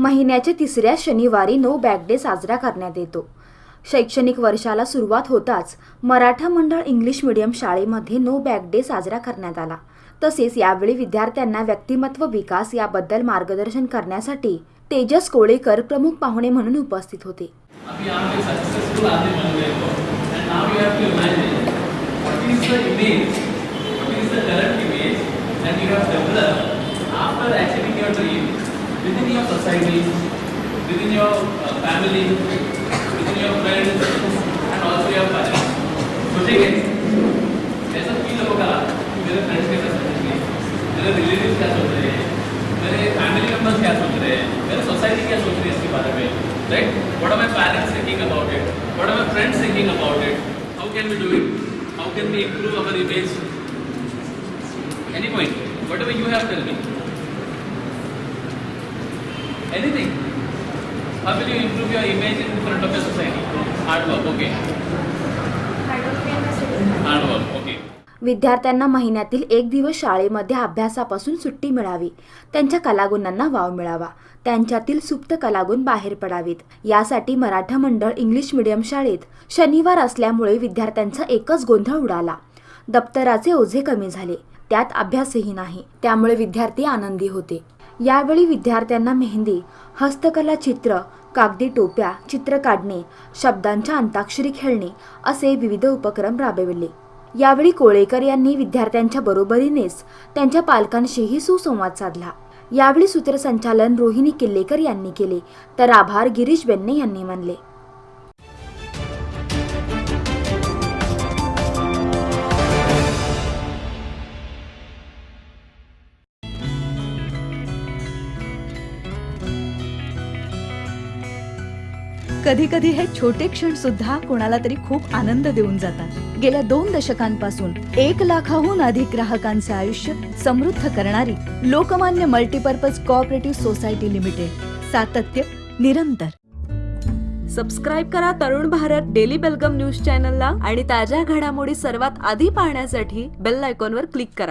महिन्याच्या तिसऱ्या शनिवारी नो बॅग डे साजरा करण्यात येतो. शैक्षणिक वर्षाला सुरुवात होताच मराठा मंडळ इंग्लिश मिडियम शाळेमध्ये नो बॅग डे साजरा करण्यात आला. तसेच यावेळी विद्यार्थ्यांना व्यक्तिमत्व विकास याबद्दल मार्गदर्शन करण्यासाठी तेजस कोळेकर प्रमुख पाहुणे म्हणून उपस्थित होते. अभी आप एक successful within your society, within your uh, family, within your friends, and also your parents. सोचेंगे ऐसा फील होगा कि मेरे फ्रेंड्स कैसा सोचेंगे मेरे रिलेटिव क्या सोच रहे हैं मेरे फैमिली मेंबर्स क्या सोच रहे हैं मेरे सोसाइटी क्या सोच रही है इसके बारे में right what are my parents thinking about it what are my friends thinking about it how can we do it how can we improve our image any point whatever you have tell me anything? How will you improve your image in front of your society? Hard work okay. Hard work okay. विद्यार्थ्यांना महिन्यातील एक दिवस शाळेमध्ये अभ्यासापासून सुट्टी मिळावी. त्यांच्या कलागुणांना वाव मिळावा. त्यांच्यातील सुप्त कलागुण बाहेर पडावीत. यासाठी मराठा मंडळ इंग्लिश मिडियम शाळेत शनिवार असल्यामुळे विद्यार्थ्यांचा एकच गोंधळ उडाला. दप्तराचे ओझे कमी झाले. त्यात अभ्यासही नाही. त्यामुळे विद्यार्थी आनंदी होते. यावेळी विद्यार्थ्यांना मेहंदी हस्तकला चित्र कागदी टोप्या चित्र काढणे शब्दांच्या अंताक्षरी खेळणे असे विविध उपक्रम राबविले. यावेळी कोळेकर यांनी विद्यार्थ्यांच्या बरोबरीनेच त्यांच्या पालकांशीही सुसंवाद साधला. यावेळी सूत्रसंचालन रोहिणी किल्लेकर यांनी केले तर आभार गिरीश बेन्ने यांनी मानले. कधी कधी हे छोटे क्षण सुद्धा कोणाला तरी खूप आनंद देऊन जातात. गेल्या दोन दशकांपासून एक लाखाहून अधिक ग्राहकांचे आयुष्य समृद्ध करणारी Lokmanya multipurpose cooperative society limited सातत्य निरंतर. सबस्क्राईब करा तरुण भारत डेली बेलगम न्यूज चॅनलला आणि ताज्या घडामोडी सर्वात आधी पाहण्यासाठी बेल आयकॉनवर क्लिक करा.